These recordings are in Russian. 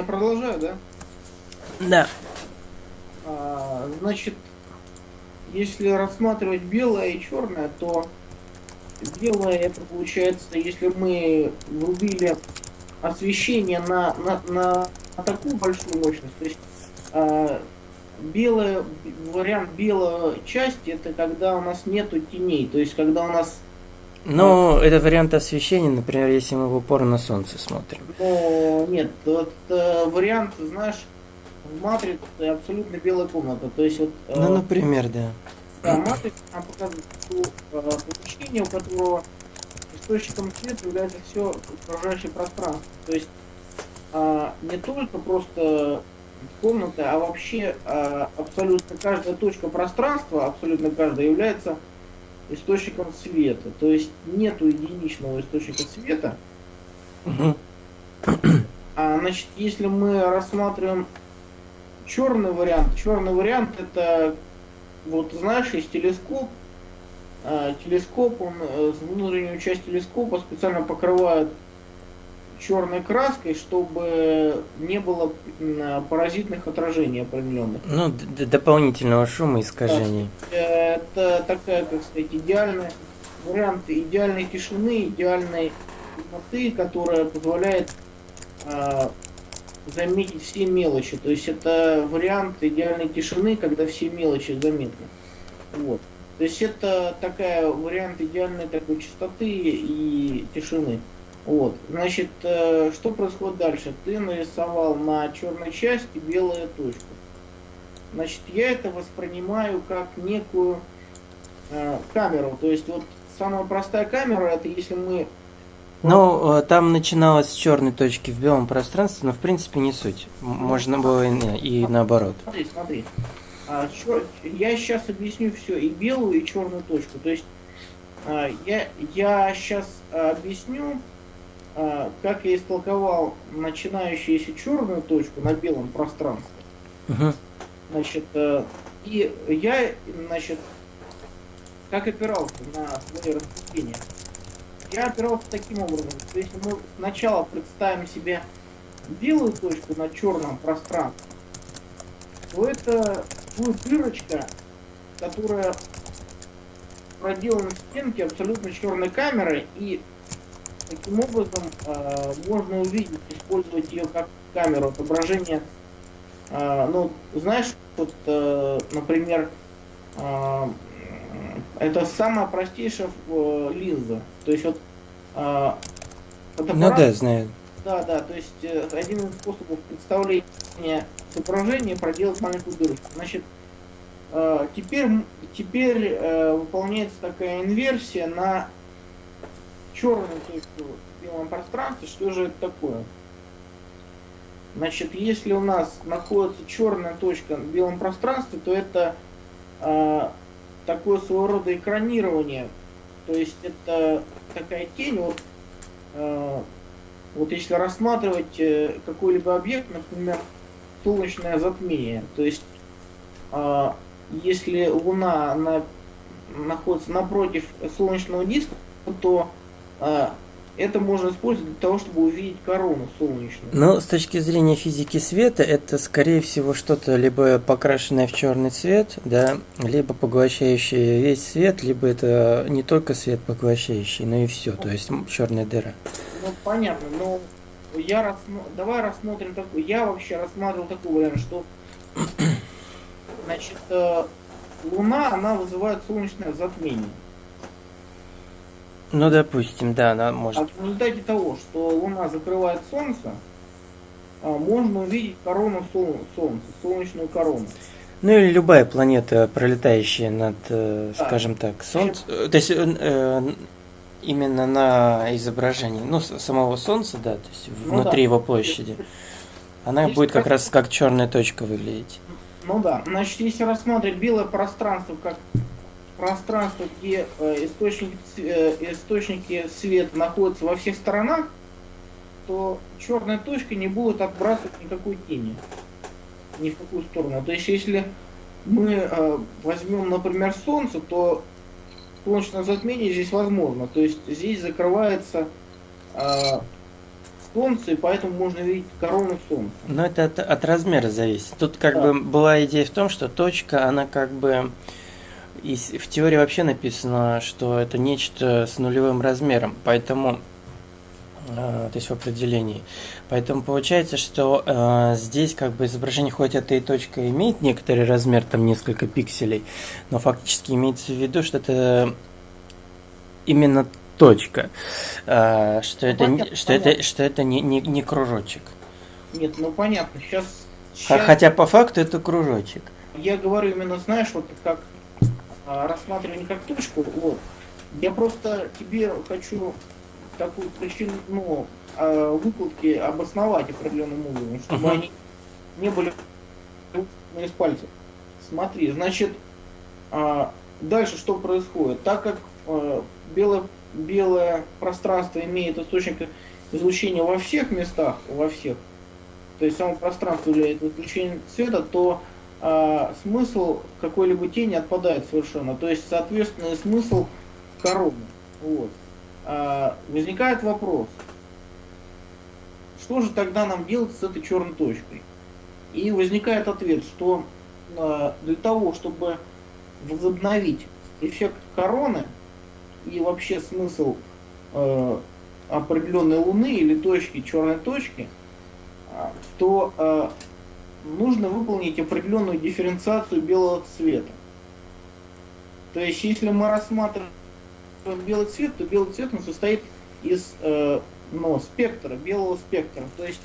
я продолжаю, да? Да. А, значит, если рассматривать белое и черное, то белое это получается, если мы врубили освещение на, на, на, на такую большую мощность, то есть а, белый вариант белой части это когда у нас нету теней, то есть когда у нас ну, а, это вариант освещения, например, если мы в упор на солнце смотрим. Ну, нет, вот э, вариант, знаешь, в матрице абсолютно белая комната. То есть вот. Э, ну, например, да. Да, матрица нам показывает э, помещение, у которого источником света является все окружающее пространство. То есть э, не только просто комната, а вообще э, абсолютно каждая точка пространства, абсолютно каждая является источником света. То есть нету единичного источника света. А, значит, если мы рассматриваем черный вариант, черный вариант это вот знаешь, есть телескоп, а, телескоп, он э, внутреннюю часть телескопа специально покрывают черной краской, чтобы не было паразитных отражений определенных. Ну, дополнительного шума искажений. Это такая, как сказать, идеальная вариант идеальной тишины, идеальной темноты, которая позволяет э, заметить все мелочи. То есть это вариант идеальной тишины, когда все мелочи заметны. Вот. То есть это такая вариант идеальной такой чистоты и тишины. Вот, значит, э, что происходит дальше? Ты нарисовал на черной части белую точку. Значит, я это воспринимаю как некую э, камеру. То есть вот самая простая камера, это если мы... Ну, э, там начиналось с черной точки в белом пространстве, но в принципе не суть. Можно было и, и наоборот. Смотри, смотри. А, чер... Я сейчас объясню все, и белую, и черную точку. То есть а, я, я сейчас объясню, а, как я истолковал начинающуюся черную точку на белом пространстве, uh-huh. значит, э, и я, значит, как опирался на свои рассуждения. Я опирался таким образом, что если мы сначала представим себе белую точку на черном пространстве, то это будет дырочка, которая проделана в стенке абсолютно черной камерой, и Таким образом, э, можно увидеть, использовать ее как камеру отображения. Э, ну, знаешь, вот, э, например, э, это самая простейшая э, линза. То есть вот э, фотоаппарат, ну да, знаю. Да, да, то есть э, один из способов представления изображения проделать маленькую дырочку. Значит, э, теперь, теперь э, выполняется такая инверсия на черную точку в белом пространстве, что же это такое? Значит, если у нас находится черная точка в белом пространстве, то это э, такое своего рода экранирование. То есть это такая тень, вот, э, вот если рассматривать э, какой-либо объект, например, солнечное затмение, то есть э, если Луна она находится напротив солнечного диска, то это можно использовать для того, чтобы увидеть корону солнечную. Ну, с точки зрения физики света, это, скорее всего, что-то либо покрашенное в черный цвет, да, либо поглощающее весь свет, либо это не только свет поглощающий, но и все, то есть черная дыра. Ну, понятно, но я рассмо... давай рассмотрим такой. Я вообще рассматривал такой вариант, что значит, э, Луна, она вызывает солнечное затмение. Ну, допустим, да, она может. А в результате того, что Луна закрывает Солнце, а, можно увидеть корону Солнца, солнечную корону. Ну или любая планета, пролетающая над, э, да. скажем так, Солнцем. То есть э, э, именно на изображении, ну, самого Солнца, да, то есть ну, внутри да. его площади. Она если будет как раз как черная точка выглядеть. Ну да. Значит, если рассматривать белое пространство как пространство, где э, источники, э, источники света находятся во всех сторонах, то черная точка не будет отбрасывать никакой тени ни в какую сторону. То есть если мы э, возьмем, например, Солнце, то солнечное затмение здесь возможно. То есть здесь закрывается Солнце, и поэтому можно видеть корону Солнца. Но это от, от размера зависит. Тут как да. бы была идея в том, что точка, она как бы и в теории вообще написано, что это нечто с нулевым размером, поэтому э, то есть в определении. Поэтому получается, что э, здесь как бы изображение хоть эта и точка имеет некоторый размер, там несколько пикселей, но фактически имеется в виду, что это именно точка, э, что, ну, это, понятно, что, понятно. это, что это не, не, не кружочек. Нет, ну понятно, сейчас, сейчас... Хотя по факту это кружочек. Я говорю именно, знаешь, вот как а, рассматривание как точку. Вот. Я просто тебе хочу такую причину ну, а, выкладки обосновать определенным образом, чтобы uh-huh. они не были из пальцев. Смотри, значит, а, дальше что происходит? Так как белое, белое пространство имеет источник излучения во всех местах, во всех, то есть само пространство является излучением цвета, то а, смысл какой-либо тени отпадает совершенно. То есть, соответственно, смысл короны. Вот. А, возникает вопрос, что же тогда нам делать с этой черной точкой? И возникает ответ, что а, для того, чтобы возобновить эффект короны и вообще смысл э, определенной луны или точки, черной точки, то э, нужно выполнить определенную дифференциацию белого цвета. То есть, если мы рассматриваем белый цвет, то белый цвет он состоит из э, ну, спектра, белого спектра. То есть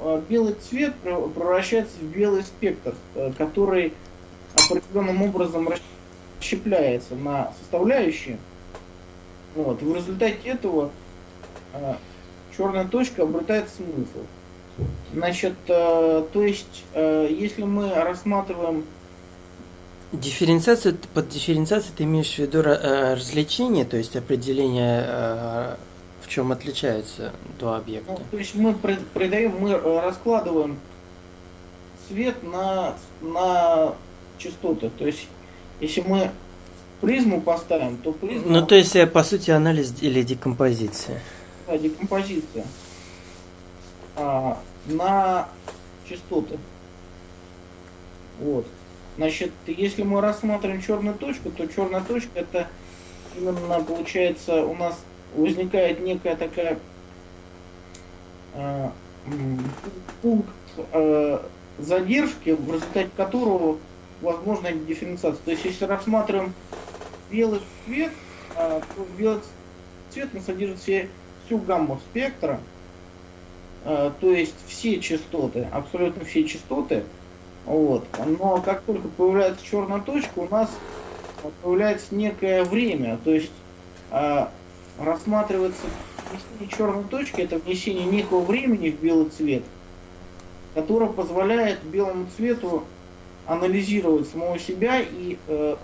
э, белый цвет превращается в белый спектр, э, который определенным образом расщепляется на составляющие. Вот. В результате этого э, черная точка обретает смысл. Значит, э, то есть, э, если мы рассматриваем Дифференциацию, под дифференциацией ты имеешь в виду э, развлечение, то есть определение, в чем отличаются два объекта? Ну, то есть мы придаем, мы раскладываем свет на, на частоты. То есть если мы призму поставим, то призма... Ну, то есть, по сути, анализ или декомпозиция. Да, декомпозиция. А, на частоты. Вот. Значит, если мы рассмотрим черную точку, то черная точка это именно получается у нас возникает некая такая э, пункт э, задержки, в результате которого возможна дифференциация. То есть если рассматриваем белый цвет, э, то белый цвет он содержит все, всю гамму спектра, то есть все частоты, абсолютно все частоты. Вот. Но как только появляется черная точка, у нас появляется некое время. То есть э, рассматривается внесение черной точки, это внесение некого времени в белый цвет, которое позволяет белому цвету анализировать самого себя и... Э,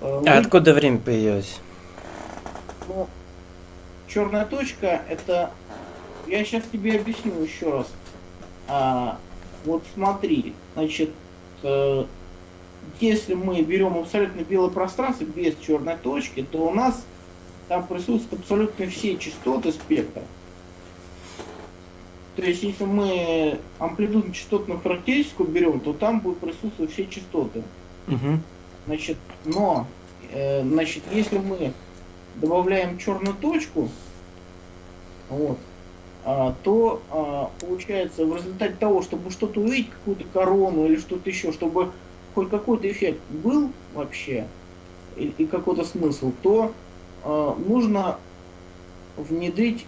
э, а откуда время появилось? Ну, черная точка это я сейчас тебе объясню еще раз. А, вот смотри, значит, э, если мы берем абсолютно белое пространство без черной точки, то у нас там присутствуют абсолютно все частоты спектра. То есть, если мы амплитудно-частотную характеристику берем, то там будут присутствовать все частоты. Угу. Значит, но, э, значит, если мы добавляем черную точку, вот, то а, получается в результате того, чтобы что-то увидеть, какую-то корону или что-то еще, чтобы хоть какой-то эффект был вообще и, и какой-то смысл, то а, нужно внедрить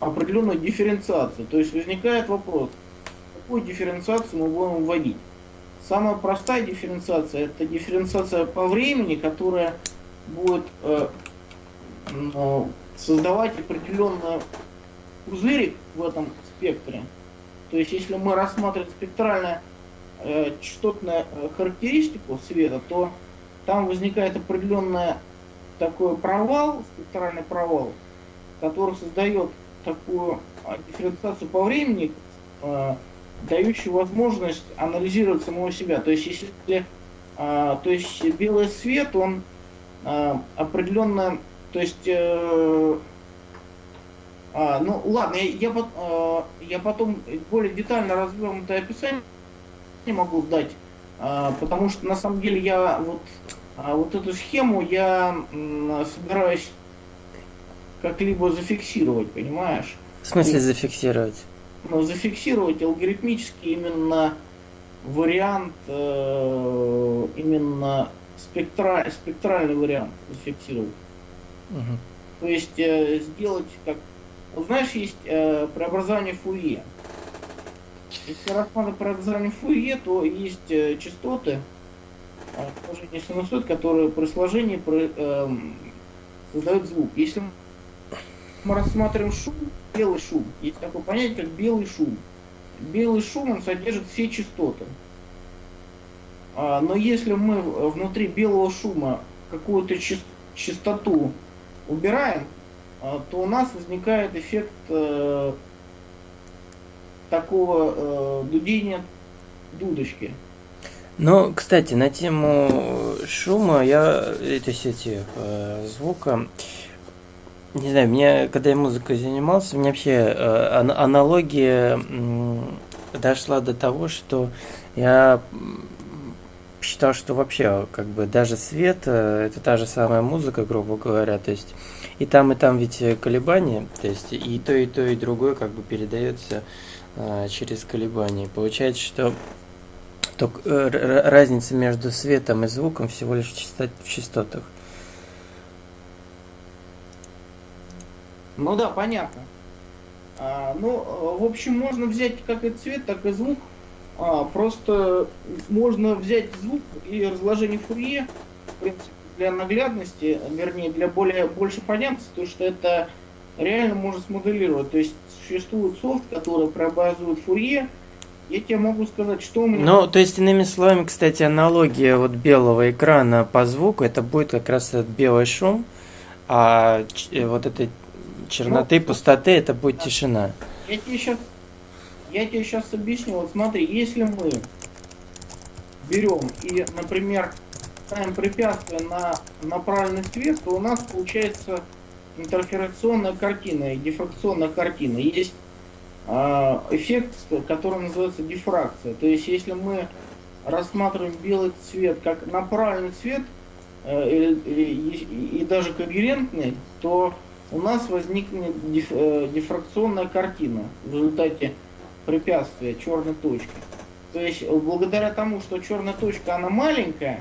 определенную дифференциацию. То есть возникает вопрос, какую дифференциацию мы будем вводить. Самая простая дифференциация это дифференциация по времени, которая будет э, создавать определенный пузырик в этом спектре. То есть, если мы рассматриваем спектральную э, частотную э, характеристику света, то там возникает определенный такой провал, спектральный провал, который создает такую а, дифференциацию по времени, э, дающую возможность анализировать самого себя. То есть, если э, то есть белый свет, он э, определенно то есть э, А, ну ладно, я, я, а, я потом более детально развернутое описание не могу дать, а, потому что на самом деле я вот, а, вот эту схему я м, собираюсь как-либо зафиксировать, понимаешь? В смысле зафиксировать? Ну, зафиксировать алгоритмически именно вариант, э, именно спектра, спектральный вариант зафиксировать. Угу. То есть э, сделать как... Вот знаешь, есть э, преобразование Фурье. Если рассматривать преобразование Фурье, то есть э, частоты, э, сложение синусоид, которые при сложении при, э, создают звук. Если мы рассматриваем шум, белый шум, есть такое понятие, как белый шум. Белый шум, он содержит все частоты. А, но если мы внутри белого шума какую-то частоту убираем, а, то у нас возникает эффект э, такого э, дудения дудочки. Ну, кстати, на тему шума я, то есть эти э, звука, не знаю, мне, когда я музыкой занимался, мне вообще э, аналогия э, дошла до того, что я считал, что вообще как бы даже свет э, это та же самая музыка, грубо говоря, то есть и там и там ведь колебания, то есть и то и то и другое как бы передается э, через колебания. Получается, что то, э, разница между светом и звуком всего лишь в, частот, в частотах. Ну да, понятно. А, ну, в общем, можно взять как и цвет, так и звук а, просто можно взять звук и разложение Фурье, в принципе, для наглядности, вернее, для более больше понятности, то что это реально можно смоделировать. То есть существует софт, который преобразует Фурье. Я тебе могу сказать, что у меня... Ну, то есть, иными словами, кстати, аналогия вот белого экрана по звуку, это будет как раз этот белый шум, а э, вот этой черноты, ну, пустоты, это будет да. тишина. Я тебе сейчас я тебе сейчас объясню. Вот смотри, если мы берем и, например, ставим препятствие на направленный свет, то у нас получается интерферационная картина и дифракционная картина. Есть э, эффект, который называется дифракция. То есть, если мы рассматриваем белый цвет как направленный цвет э, и, и, и даже когерентный, то у нас возникнет диф, э, дифракционная картина в результате препятствия черной точки. То есть благодаря тому, что черная точка она маленькая,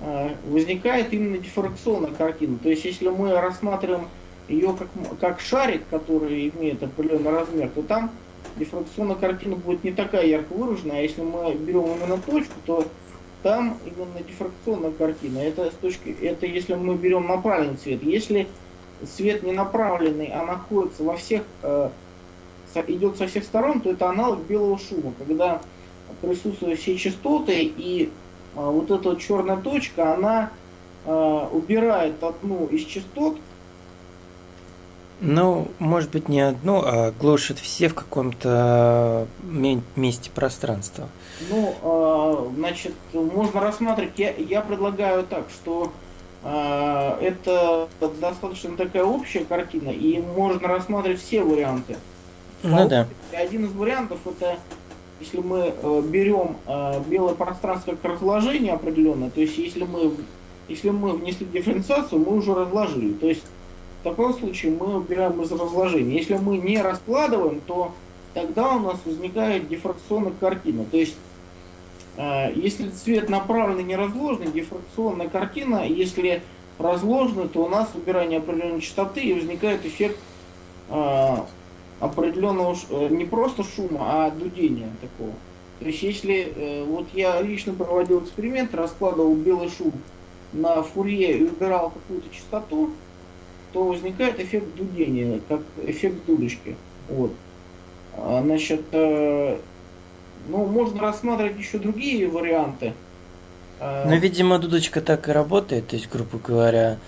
э, возникает именно дифракционная картина. То есть если мы рассматриваем ее как, как шарик, который имеет определенный размер, то там дифракционная картина будет не такая ярко выраженная, а если мы берем именно точку, то там именно дифракционная картина. Это, с точки, это если мы берем направленный цвет. Если свет не направленный, а находится во всех э, идет со всех сторон, то это аналог белого шума, когда присутствуют все частоты, и а, вот эта вот черная точка, она а, убирает одну из частот. Ну, может быть, не одну, а глушит все в каком-то месте пространства. Ну, а, значит, можно рассматривать, я, я предлагаю так, что а, это достаточно такая общая картина, и можно рассматривать все варианты. Ну да. Один из вариантов это если мы э, берем э, белое пространство как разложение определенное, то есть если мы если мы внесли дифференциацию, мы уже разложили. То есть в таком случае мы убираем из разложения. Если мы не раскладываем, то тогда у нас возникает дифракционная картина. То есть э, если цвет направленный не разложенный, дифракционная картина, если разложенный, то у нас убирание определенной частоты и возникает эффект определенного, э, не просто шума, а дудения такого. То есть если, э, вот я лично проводил эксперимент, раскладывал белый шум на фурье и убирал какую-то частоту, то возникает эффект дудения, как эффект дудочки. Вот. А, значит, э, ну, можно рассматривать еще другие варианты. Ну, видимо, дудочка так и работает, то есть, грубо говоря,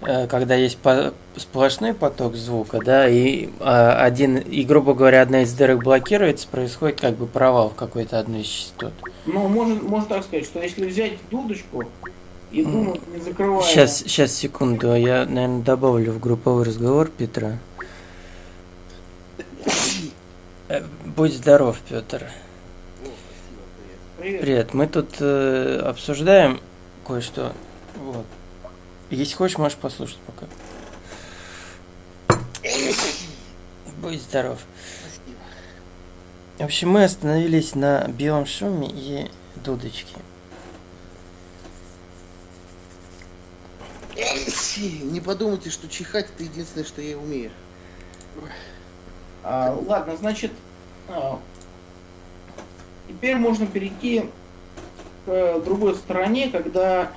когда есть по сплошной поток звука, да, и а, один, и, грубо говоря, одна из дырок блокируется, происходит как бы провал в какой-то одной из частот. Ну, можно, можно так сказать, что если взять дудочку и думать, не закрывая... Сейчас, сейчас, секунду, я, наверное, добавлю в групповой разговор Петра. Э, Будь здоров, Петр. Привет. Привет. Мы тут э, обсуждаем кое-что. Вот. Если хочешь, можешь послушать пока. Будь здоров. Спасибо. В общем, мы остановились на белом шуме и дудочке. Не подумайте, что чихать это единственное, что я умею. А, ладно, значит, а, теперь можно перейти к другой стороне, когда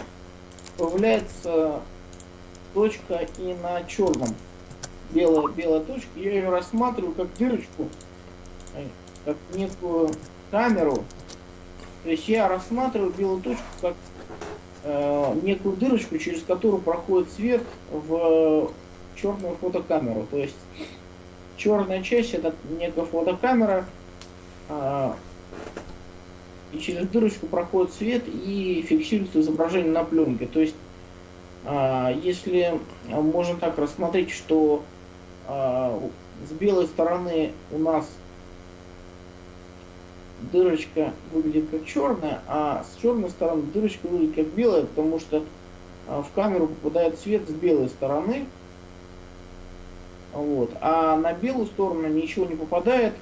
появляется точка и на черном. Белая, белая точка. Я ее рассматриваю как дырочку, э, как некую камеру. То есть я рассматриваю белую точку как э, некую дырочку, через которую проходит свет в черную фотокамеру. То есть черная часть это некая фотокамера, а, и через дырочку проходит свет и фиксируется изображение на пленке. То есть, а, если можно так рассмотреть, что а, с белой стороны у нас дырочка выглядит как черная, а с черной стороны дырочка выглядит как белая, потому что а, в камеру попадает свет с белой стороны, вот. А на белую сторону ничего не попадает,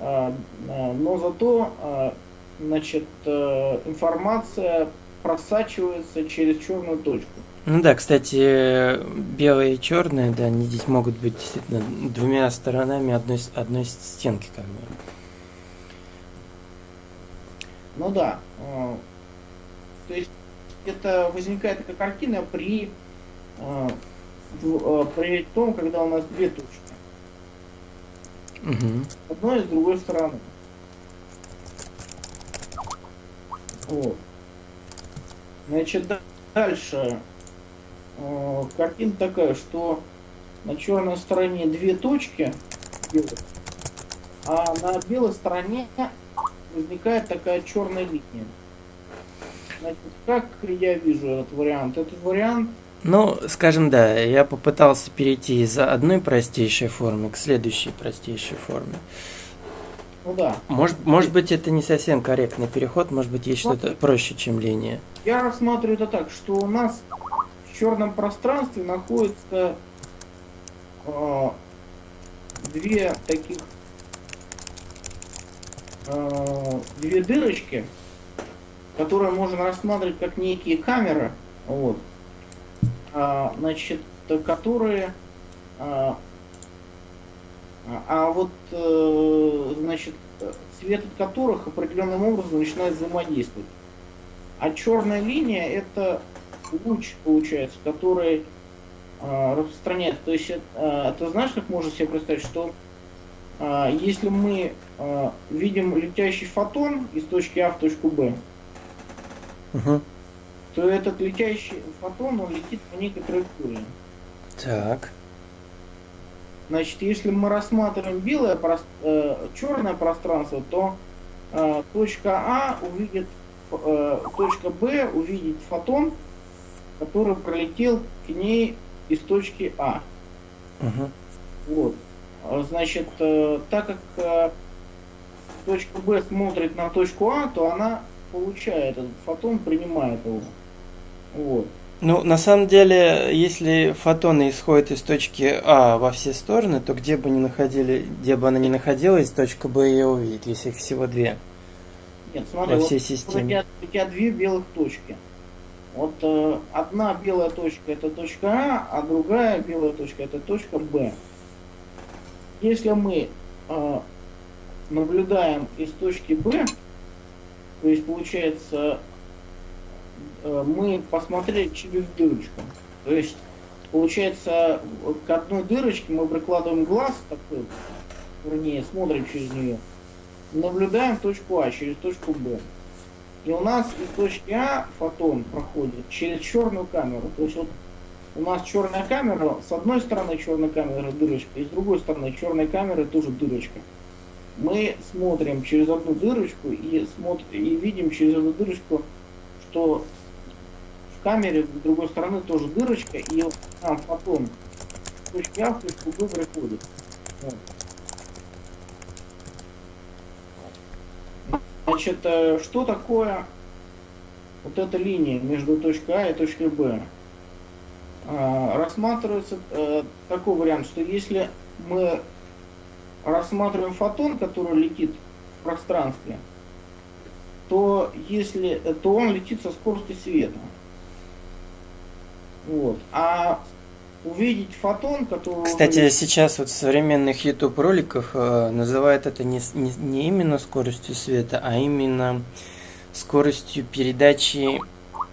но зато значит, э, информация просачивается через черную точку. Ну да, кстати, белые и черные, да, они здесь могут быть действительно двумя сторонами одной, одной стенки, как бы. Ну да. э, То есть это возникает такая картина при, э, при том, когда у нас две точки. С одной и с другой стороны. Вот. Значит, да- дальше э, картина такая, что на черной стороне две точки, а на белой стороне возникает такая черная линия. Значит, как я вижу этот вариант? Этот вариант Ну, скажем, да, я попытался перейти из одной простейшей формы к следующей простейшей форме. Ну да, Может, может быть, это не совсем корректный переход, может быть, есть что-то проще, чем линия. Я рассматриваю это так, что у нас в черном пространстве находится э, две таких э, две дырочки, которые можно рассматривать как некие камеры, вот, А, значит, которые а, а вот, э, значит, э, свет от которых определенным образом начинает взаимодействовать. А черная линия это луч, получается, который а, распространяется. То есть, это, знаешь, как можно себе представить, что а, если мы видим летящий фотон из точки А в точку Б, Мгм. то этот летящий фотон, он летит по некой траектории. Так. Значит, если мы рассматриваем белое, прос- э, черное пространство, то э, точка А увидит, э, точка Б увидит фотон, который пролетел к ней из точки А. Мгм. Вот. А, Значит, э, так как э, точка Б смотрит на точку А, то она получает этот фотон, принимает его. Вот. Ну, на самом деле, если фотоны исходят из точки А во все стороны, то где бы ни находили, где бы она ни находилась, точка Б ее увидит, если их всего две Нет, смотри, во вот всей у системе. тебя, у тебя две белых точки. Вот э, одна белая точка это точка А, а другая белая точка это точка Б. Если мы э, наблюдаем из точки Б, то есть получается мы посмотрели через дырочку. То есть получается к одной дырочке мы прикладываем глаз такой, вернее смотрим через нее, наблюдаем точку А через точку Б. И у нас из точки А фотон проходит через черную камеру. То есть вот у нас черная камера, с одной стороны черной камеры дырочка, и с другой стороны черной камеры тоже дырочка. Мы смотрим через одну дырочку и, смотр- и видим через эту дырочку, что в камере с другой стороны тоже дырочка, и нам фотон с точки А в точку Б приходит. Значит, э, что такое вот эта линия между точкой А и точкой Б? А, рассматривается э, такой вариант, что если мы рассматриваем фотон, который летит в пространстве, то если то он летит со скоростью света. Вот. А увидеть фотон, который... Кстати, уже... сейчас вот в современных YouTube роликах э, называют это не, не, не именно скоростью света, а именно скоростью передачи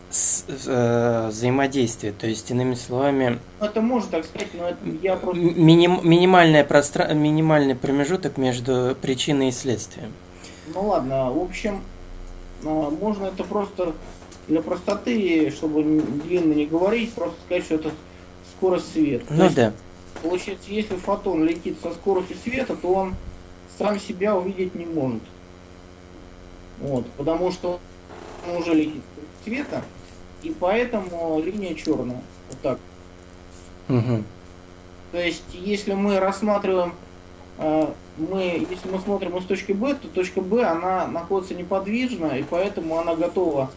с, э, взаимодействия. То есть, иными словами... Ну, это можно так сказать, но это я просто... Миним, минимальное простра... минимальный промежуток между причиной и следствием. Ну ладно, в общем, э, можно это просто для простоты, чтобы длинно не говорить, просто сказать, что это скорость света. Ну есть, да. Получается, если фотон летит со скоростью света, то он сам себя увидеть не может. Вот, потому что он уже летит света, и поэтому линия черная. Вот так. Угу. То есть, если мы рассматриваем, мы, если мы смотрим из точки Б, то точка Б, она находится неподвижно, и поэтому она готова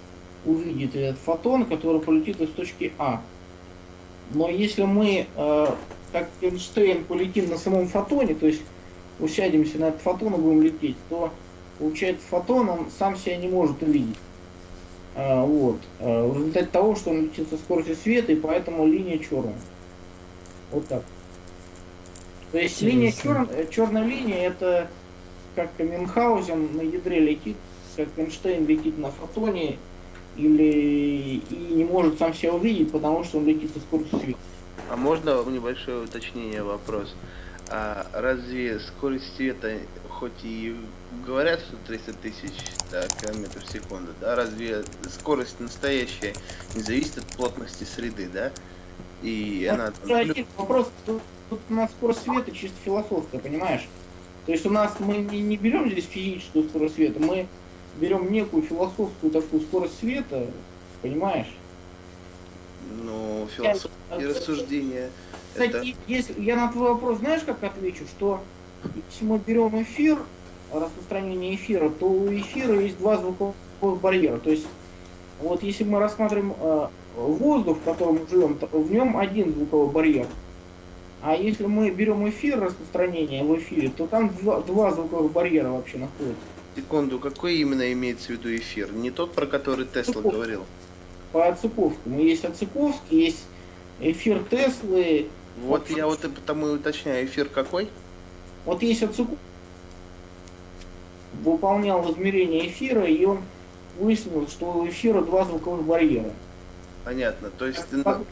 увидеть этот фотон, который полетит из точки А. Но если мы, э, как Эйнштейн, полетим на самом фотоне, то есть усядемся на этот фотон и будем лететь, то получается фотон, он сам себя не может увидеть. Э, вот. Э, в результате того, что он летит со скоростью света, и поэтому линия черная. Вот так. То есть линия чер... черная линия это как Мюнхгаузен на ядре летит, как Эйнштейн летит на фотоне, или и не может сам себя увидеть, потому что он летит со скоростью света. А можно небольшое уточнение вопрос? А разве скорость света, хоть и говорят, что 300 тысяч да, километров в секунду, да, разве скорость настоящая не зависит от плотности среды, да? И вот она... Там... Вопрос, тут, у нас скорость света чисто философская, понимаешь? То есть у нас мы не, не берем здесь физическую скорость света, мы берем некую философскую такую скорость света, понимаешь? Ну, философские я, рассуждения. Кстати, это... если, я на твой вопрос знаешь, как отвечу, что если мы берем эфир, распространение эфира, то у эфира есть два звуковых барьера. То есть, вот если мы рассматриваем э, воздух, в котором мы живем, то в нем один звуковой барьер. А если мы берем эфир, распространение в эфире, то там два, два звуковых барьера вообще находятся. Секунду, какой именно имеется в виду эфир? Не тот, про который Тесла Цуковский. говорил? По Цуковскому. Есть Ацуковский, есть эфир Теслы. Вот, вот я вот и потому и уточняю, эфир какой? Вот есть Ацуковский, выполнял измерение эфира, и он выяснил, что у эфира два звуковых барьера. Понятно. То есть, как,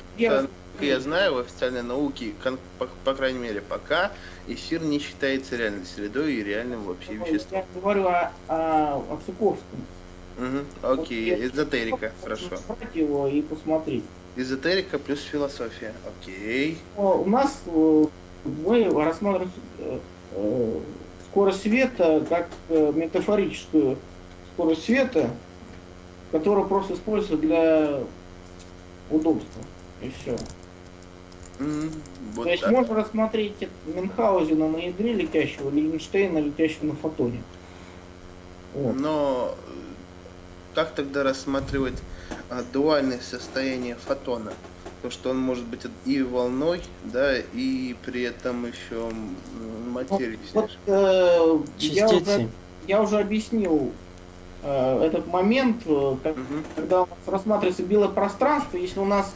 я, я знаю, в официальной науке, по, по крайней мере, пока эфир не считается реальной средой и реальным вообще веществом. Я говорю о, о, о Цуковском. Угу, окей, вот эзотерика, хорошо. его и посмотреть. Эзотерика плюс философия, окей. У нас э, мы рассматриваем э, э, скорость света как метафорическую скорость света, которая просто используется для удобства. И все. Mm, вот То есть так. можно рассмотреть Мюнхгаузена на ядре летящего или Эйнштейна летящего на фотоне. Вот. Но как тогда рассматривать а, дуальное состояние фотона? То, что он может быть и волной, да, и при этом еще материей. Вот, вот, э, я, уже, я уже объяснил э, этот момент, э, как, угу. когда у нас рассматривается белое пространство, если у нас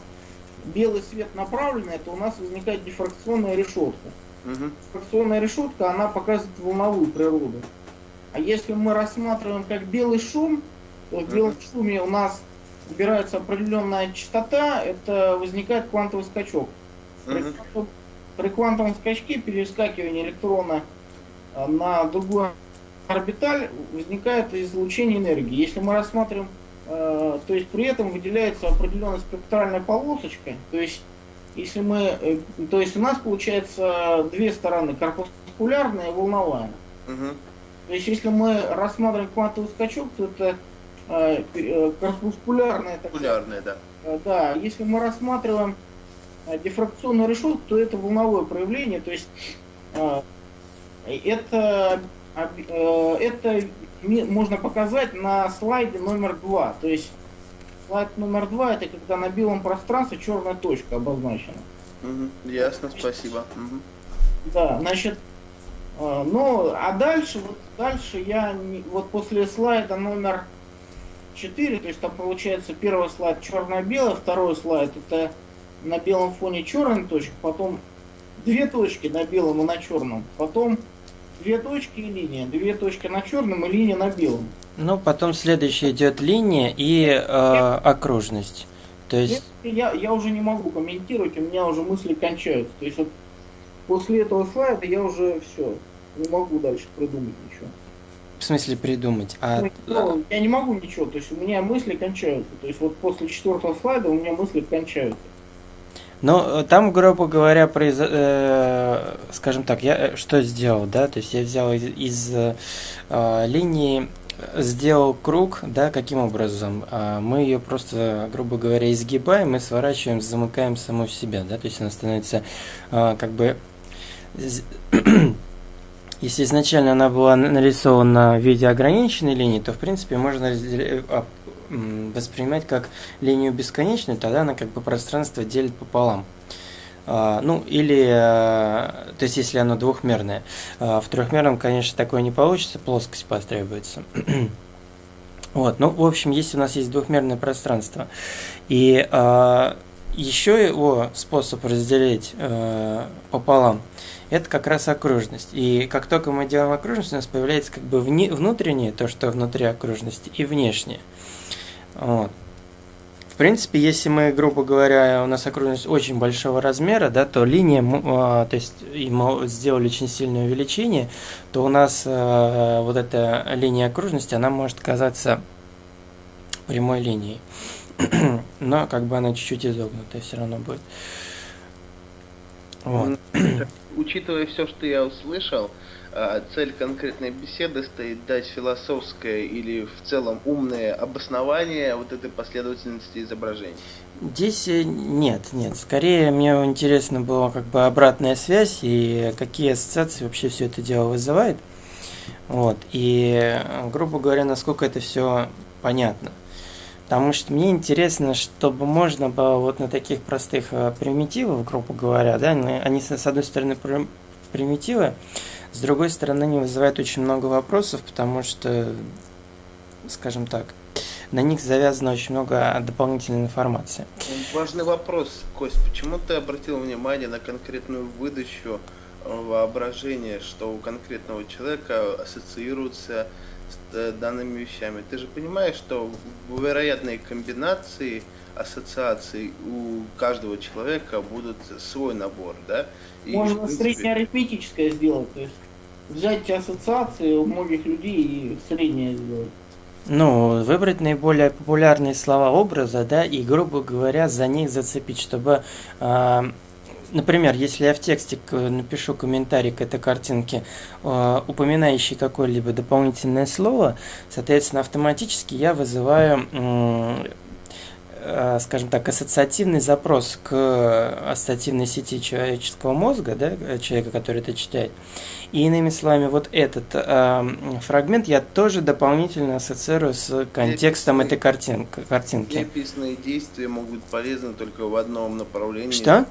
белый свет направленный, то у нас возникает дифракционная решетка. Угу. Дифракционная решетка, она показывает волновую природу. А если мы рассматриваем как белый шум, то в белом шуме у нас убирается определенная частота, это возникает квантовый скачок. Угу. При, квантовом скачке перескакивание электрона а, на другую орбиталь возникает излучение энергии. Если мы рассматриваем Э, то есть при этом выделяется определенная спектральная полосочка. То есть если мы, э, то есть у нас получается две стороны, корпускулярная и волновая. Угу. То есть если мы рассматриваем квантовый скачок, то это э, э корпускулярная. Корпускулярная, да. да, если мы рассматриваем дифракционную решетку, то это волновое проявление, то есть э, это, э, это можно показать на слайде номер два. То есть слайд номер два это когда на белом пространстве черная точка обозначена. Угу, ясно, спасибо. Угу. Да, значит, э, ну, а дальше, вот дальше я, не, вот после слайда номер 4, то есть там получается первый слайд черно-белый, второй слайд это на белом фоне черная точка, потом две точки на белом и на черном, потом две точки и линия, две точки на черном и линия на белом. Ну, потом следующая идет линия и э, окружность. То есть... Я, я уже не могу комментировать, у меня уже мысли кончаются. То есть вот после этого слайда я уже все, не могу дальше придумать ничего. В смысле придумать? А... Ну, я не могу ничего, то есть у меня мысли кончаются. То есть вот после четвертого слайда у меня мысли кончаются. Но э, там, грубо говоря, произ... э, скажем так, я э, что сделал, да, то есть я взял из, из э, линии, сделал круг, да, каким образом? Э, мы ее просто, грубо говоря, изгибаем и сворачиваем, замыкаем саму в себя, да, то есть она становится э, как бы если изначально она была нарисована в виде ограниченной линии, то в принципе можно а, воспринимать как линию бесконечную, тогда она как бы пространство делит пополам. А, ну, или, а, то есть, если оно двухмерное. В трехмерном, конечно, такое не получится, плоскость потребуется. Вот, ну, в общем, если у нас есть двухмерное пространство, и еще его способ разделить пополам – это как раз окружность. И как только мы делаем окружность, у нас появляется как бы вне, внутреннее, то, что внутри окружности, и внешнее. Вот. В принципе, если мы, грубо говоря, у нас окружность очень большого размера, да, то линия, а, то есть мы сделали очень сильное увеличение, то у нас а, вот эта линия окружности, она может казаться прямой линией. Но как бы она чуть-чуть изогнутая все равно будет. Вот. Учитывая все, что я услышал, цель конкретной беседы стоит дать философское или в целом умное обоснование вот этой последовательности изображений. Здесь э, нет, нет. Скорее мне интересно было как бы обратная связь и какие ассоциации вообще все это дело вызывает. Вот. И, грубо говоря, насколько это все понятно. Потому что мне интересно, чтобы можно было вот на таких простых э, примитивах, грубо говоря, да, они с одной стороны примитивы, с другой стороны они вызывают очень много вопросов, потому что, скажем так, на них завязано очень много дополнительной информации. Важный вопрос, Кость, почему ты обратил внимание на конкретную выдачу э, воображения, что у конкретного человека ассоциируется Э, данными вещами. Ты же понимаешь, что в вероятной комбинации ассоциаций у каждого человека будут свой набор, да? И, Можно принципе... среднеарифметическое сделать, то есть взять ассоциации у многих людей и среднее сделать. Ну, выбрать наиболее популярные слова образа, да, и, грубо говоря, за них зацепить, чтобы э, например, если я в тексте напишу комментарий к этой картинке, э, упоминающий какое-либо дополнительное слово, соответственно, автоматически я вызываю, скажем так, ассоциативный запрос к ассоциативной сети человеческого мозга, да, человека, который это читает. И иными словами, вот этот э, фрагмент я тоже дополнительно ассоциирую с контекстом этой картинки. картинки. Описанные действия могут быть полезны только в одном направлении. Что?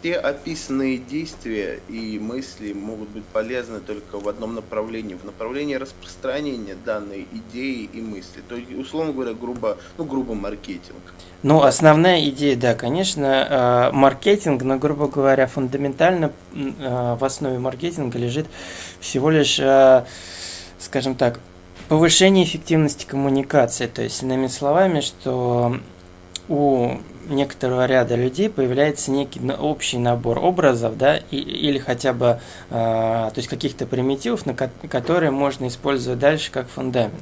Все описанные действия и мысли могут быть полезны только в одном направлении, в направлении распространения данной идеи и мысли. То есть, условно говоря, грубо, ну, грубо маркетинг. Ну, основная идея, да, конечно, э, маркетинг, но, грубо говоря, фундаментально э, в основе маркетинга лежит всего лишь, э, скажем так, повышение эффективности коммуникации. То есть, иными словами, что у некоторого ряда людей появляется некий общий набор образов, да, и, или хотя бы, э, то есть каких-то примитивов, на ко которые можно использовать дальше как фундамент.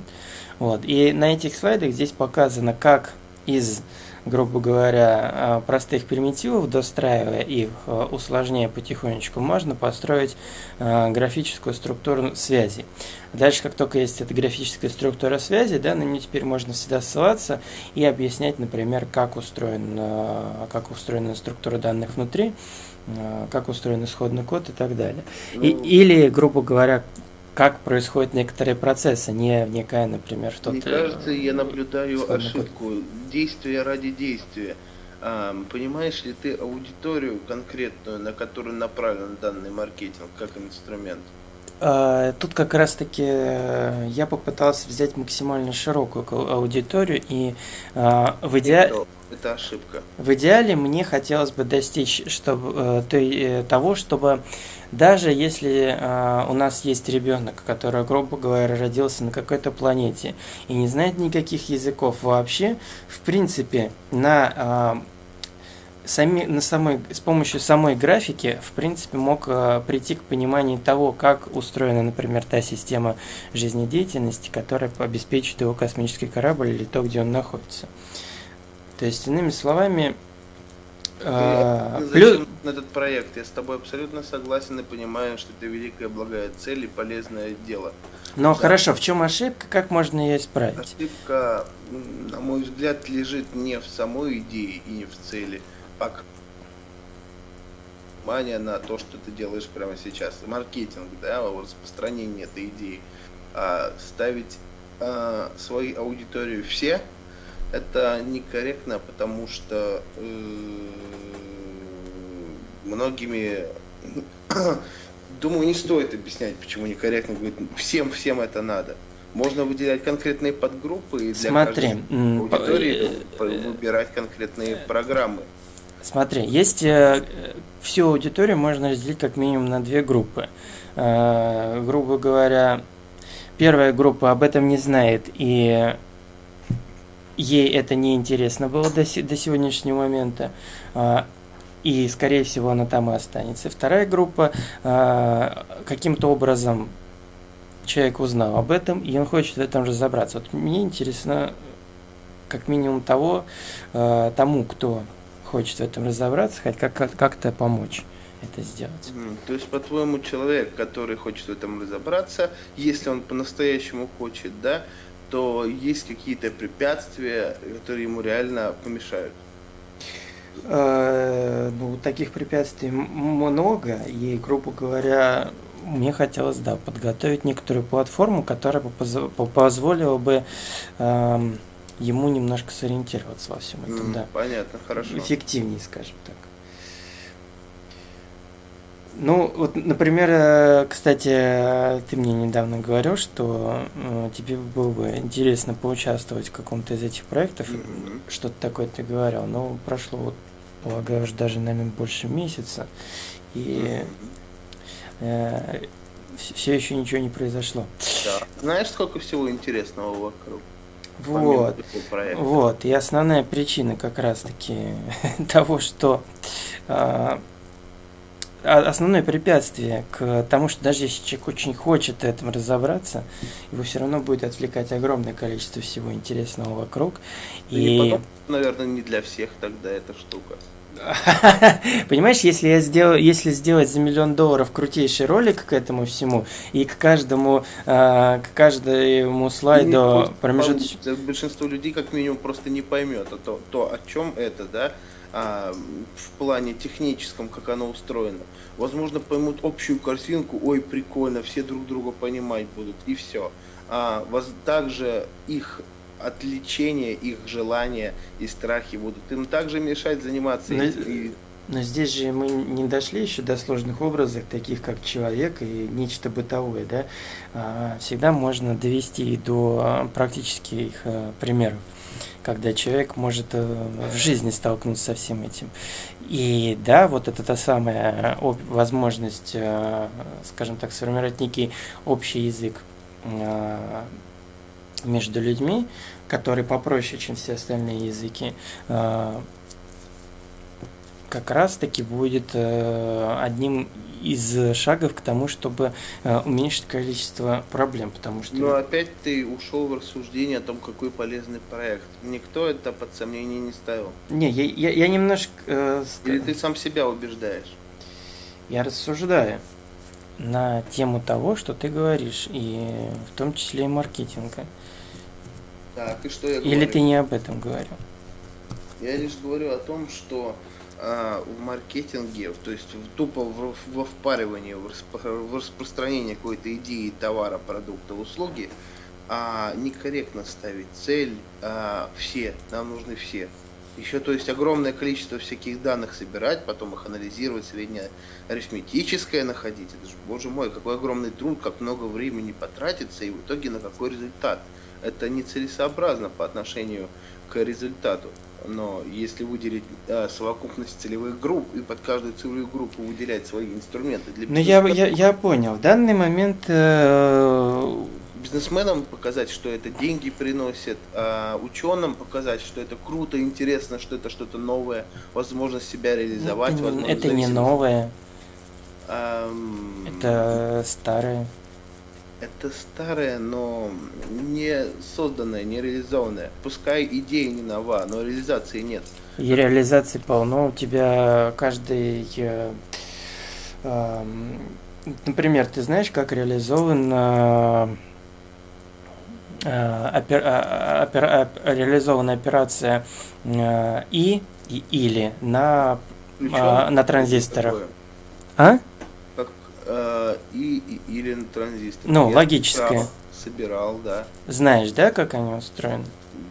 Вот. И на этих слайдах здесь показано, как из грубо говоря, э, простых примитивов, достраивая их, э, усложняя потихонечку, можно построить э, графическую структуру связи. Дальше, как только есть эта графическая структура связи, да, на нее теперь можно всегда ссылаться и объяснять, например, как, устроен, как устроена структура данных внутри, как устроен исходный код и так далее. И, ну, или, грубо говоря, как происходят некоторые процессы, не вникая, например, в тот... Мне кажется, я наблюдаю ошибку. Действие ради действия. А, понимаешь ли ты аудиторию конкретную, на которую направлен данный маркетинг, как инструмент? А, тут как раз-таки э, я попытался взять максимально широкую аудиторию и а, в идеале... Это ошибка. В идеале мне хотелось бы достичь чтобы, э, э, того, чтобы даже если у нас есть ребенок, который, грубо говоря, родился на какой-то планете и не знает никаких языков вообще, в принципе, на сами, на самой, с помощью самой графики, в принципе, мог э, прийти к пониманию того, как устроена, например, та система жизнедеятельности, которая обеспечит его космический корабль или то, где он находится. То есть, иными словами, э, плюс... этот проект? Я с тобой абсолютно согласен и понимаю, что это великая благая цель и полезное дело. Но да. хорошо, в чем ошибка, как можно ее исправить? Ошибка, на мой взгляд, лежит не в самой идее и не в цели, пока внимание на то, что ты делаешь прямо сейчас. Маркетинг, да, распространение этой идеи. А ставить а, свою аудиторию все, это некорректно, потому что э, многими, думаю, не стоит объяснять, почему некорректно. Говорит, всем, всем это надо. Можно выделять конкретные подгруппы и для Смотри, каждой аудитории э, выбирать конкретные программы. Смотри, есть э, всю аудиторию можно разделить как минимум на две группы. Э, грубо говоря, первая группа об этом не знает и ей это не интересно было до, до сегодняшнего момента. Э, и, скорее всего, она там и останется. Вторая группа э, каким-то образом человек узнал об этом, и он хочет в этом разобраться. Вот мне интересно, как минимум того, э, тому, кто хочет в этом разобраться, хоть как- как-то помочь это сделать. То есть, по-твоему, человек, который хочет в этом разобраться, если он по-настоящему хочет, да, то есть какие-то препятствия, которые ему реально помешают? Э, ну, таких препятствий много, и, грубо говоря, мне хотелось, да, подготовить некоторую платформу, которая бы позволила бы эм, ему немножко сориентироваться во всем этом, mm, да. Понятно, хорошо. Эффективнее, скажем так. Ну, вот, например, э, кстати, ты мне недавно говорил, что э, тебе было бы интересно поучаствовать в каком-то из этих проектов. Mm-hmm. Что-то такое ты говорил. Но прошло, вот, полагаю, уже даже, наверное, больше месяца. И mm-hmm. э, все еще ничего не произошло. Да. Знаешь, сколько всего интересного вокруг? Вот, вот, и основная причина как раз-таки того, что э, основное препятствие к тому, что даже если человек очень хочет в этом разобраться, его все равно будет отвлекать огромное количество всего интересного вокруг. И, и потом, наверное, не для всех тогда эта штука. Понимаешь, если я сделаю, если сделать за миллион долларов крутейший ролик к этому всему, и к каждому, э, к каждому слайду промежуточно... Большинство людей как минимум просто не поймет а то, то, о чем это, да, а, в плане техническом, как оно устроено. Возможно, поймут общую картинку, ой, прикольно, все друг друга понимать будут, и все. А, воз, также их отвлечение, их желания и страхи будут им также мешать заниматься. Но, и... но здесь же мы не дошли еще до сложных образов, таких как человек и нечто бытовое, да. А, всегда можно довести до практических э, примеров когда человек может э, в жизни столкнуться со всем этим. И да, вот это та самая возможность, э, скажем так, сформировать некий общий язык между людьми, который попроще, чем все остальные языки, э, как раз таки будет э, одним из шагов к тому, чтобы э, уменьшить количество проблем, потому что... Но опять ты ушел в рассуждение о том, какой полезный проект. Никто это под сомнение не ставил. Не, я, я, я немножко... Э, Или ты сам себя убеждаешь? Я рассуждаю на тему того, что ты говоришь, и в том числе и маркетинга. Так, и что я Или говорю? ты не об этом говорил? Я лишь говорю о том, что а, в маркетинге, то есть в, тупо в, во впаривании, в, в распространении какой-то идеи товара, продукта, услуги, а некорректно ставить цель а, все, нам нужны все. Еще, то есть, огромное количество всяких данных собирать, потом их анализировать, среднее арифметическое находить. Это же, боже мой, какой огромный труд, как много времени потратится, и в итоге на какой результат. Это нецелесообразно по отношению к результату. Но если выделить э, совокупность целевых групп и под каждую целевую группу выделять свои инструменты для Ну я, я, я понял. В данный момент э, бизнесменам показать, что это деньги приносит, а ученым показать, что это круто, интересно, что это что-то новое, возможность себя реализовать. Это, возможность это не новое. Эм, это старое. Это старое, но не созданное, не реализованное. Пускай идея не нова, но реализации нет. И реализации полно. У тебя каждый... Э, э, например, ты знаешь, как реализован э, опер, э, опер, опер, реализована операция э, и, и или на, Причем, на транзисторах. А? Э, и, и или на транзисторах. Ну, Я логическое. Собирал, да. Знаешь, да, как они устроены?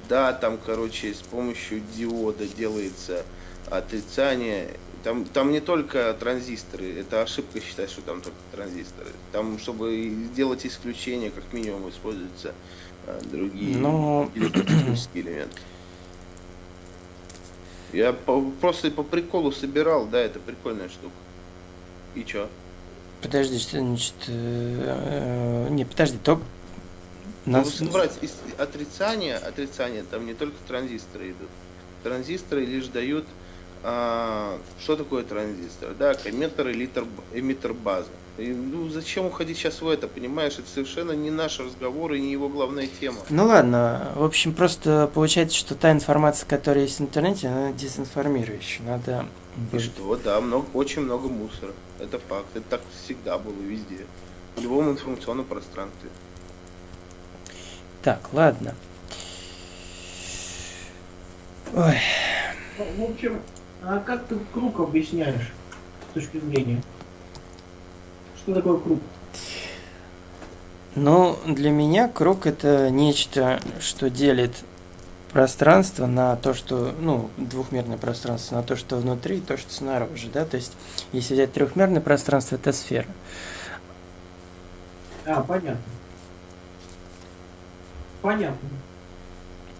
Да, там, короче, с помощью диода делается отрицание. Там, там не только транзисторы, это ошибка считать, что там только транзисторы. Там, чтобы сделать исключение, как минимум используется а другие Но... электротехнические элементы. Я по, просто по приколу собирал, да, это прикольная штука. И чё? Подожди, что значит... Э, не, подожди, то... Нас... Ну, брать из отрицания, отрицания, там не только транзисторы идут. Транзисторы лишь дают... А, что такое транзистор? Да, комментор, элитер, эмиттер база. И, ну, зачем уходить сейчас в это, понимаешь? Это совершенно не наш разговор и не его главная тема. Ну ладно, в общем, просто получается, что та информация, которая есть в интернете, она дезинформирующая. Надо... И что, да, много, очень много мусора. Это факт. Это так всегда было везде. В любом информационном пространстве. Так, ладно. Ой. Ну, в общем, а как ты круг объясняешь с точки зрения? Что такое круг? Ну, для меня круг это нечто, что делит пространство на то, что, ну, двухмерное пространство, на то, что внутри, и то, что снаружи, да, то есть, если взять трехмерное пространство, это сфера. А, понятно. Понятно.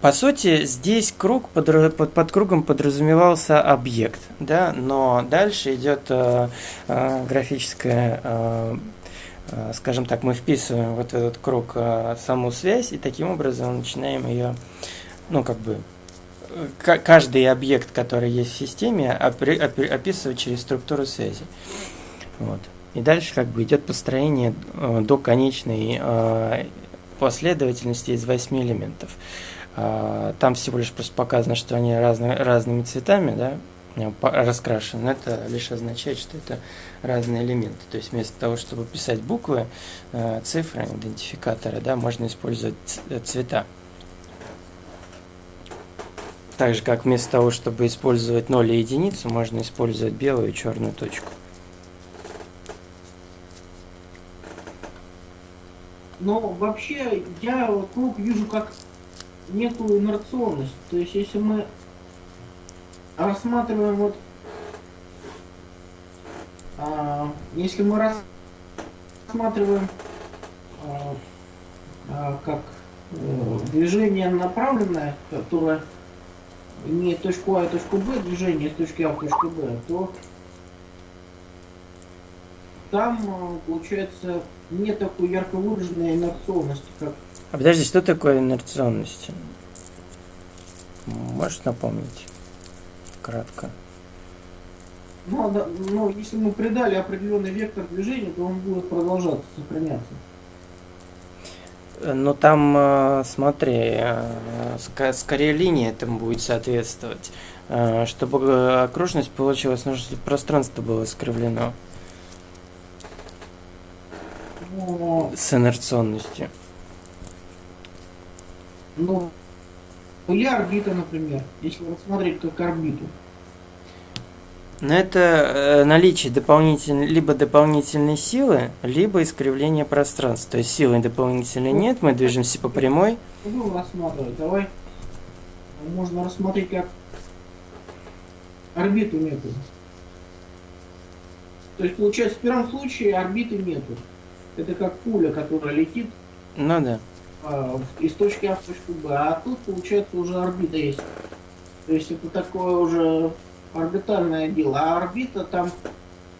По сути, здесь круг под, под, под кругом подразумевался объект, да, но дальше идет э, э, графическая, э, э, скажем так, мы вписываем вот в этот круг э, саму связь и таким образом начинаем ее, ну как бы, э, каждый объект, который есть в системе, описывать через структуру связи. Вот. И дальше как бы идет построение э, до конечной э, последовательности из восьми элементов. А, там всего лишь просто показано, что они разные, разными цветами, да, раскрашены. Это лишь означает, что это разные элементы. То есть вместо того, чтобы писать буквы, э, цифры, идентификаторы, да, можно использовать э, цвета. Так же, как вместо того, чтобы использовать 0 и единицу, можно использовать белую и черную точку. Но вообще я круг вижу как некую инерционность. То есть если мы рассматриваем вот а, если мы рассматриваем а, а, как а, движение направленное, которое имеет точку А и точку Б, движение с точки А в точку Б, то там а, получается не такой ярко выраженной инерционности, как а подожди, что такое инерционность? Можешь напомнить? Кратко. Ну, да, ну, если мы придали определенный вектор движения, то он будет продолжаться, сохраняться. Ну там, э, смотри, э, скорее линия этому будет соответствовать. Э, чтобы окружность получилась, нужно, чтобы пространство было искривлено. Но... С инерционностью. Ну, или орбита, например, если рассмотреть как орбиту. Но это э, наличие дополнительной, либо дополнительной силы, либо искривление пространства. То есть силы дополнительной нет, мы движемся по прямой. Будем рассматривать. Давай можно рассмотреть как орбиту некую. То есть, получается, в первом случае орбиты нету. Это как пуля, которая летит Ну да. а, из точки А в точку Б. А тут, получается, уже орбита есть. То есть это такое уже орбитальное дело. А орбита там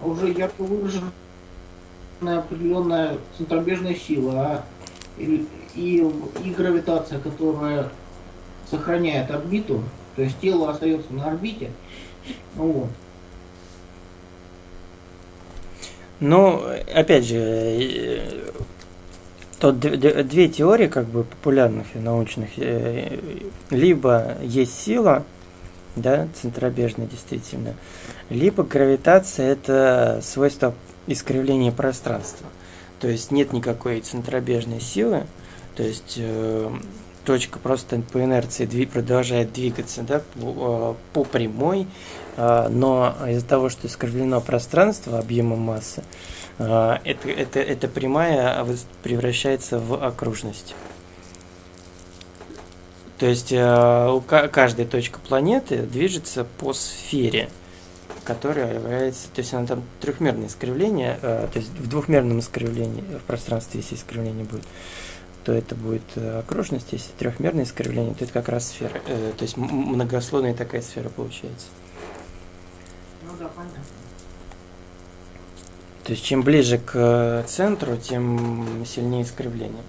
уже ярко выраженная определенная центробежная сила. А и, и, и гравитация, которая сохраняет орбиту. То есть тело остается на орбите. Ну Вот. Ну, опять же, э, д- две теории как бы популярных и научных. Э, Либо есть сила, да, центробежная действительно, либо гравитация это свойство искривления пространства. То есть нет никакой центробежной силы, то есть э, точка просто по инерции дви- продолжает двигаться да, по, э, по прямой, а, но из-за того, что искривлено пространство объемом массы, а, это, это, эта прямая превращается в окружность. То есть ка- каждая точка планеты движется по сфере, которая является, то есть она там трехмерное искривление, а, то есть в двухмерном искривлении в пространстве, если искривление будет, то это будет э, окружность, если трехмерное искривление, то это как раз сфера, э, то есть многослойная такая сфера получается. Ну да, понятно. То есть чем ближе к э, центру, тем сильнее искривление.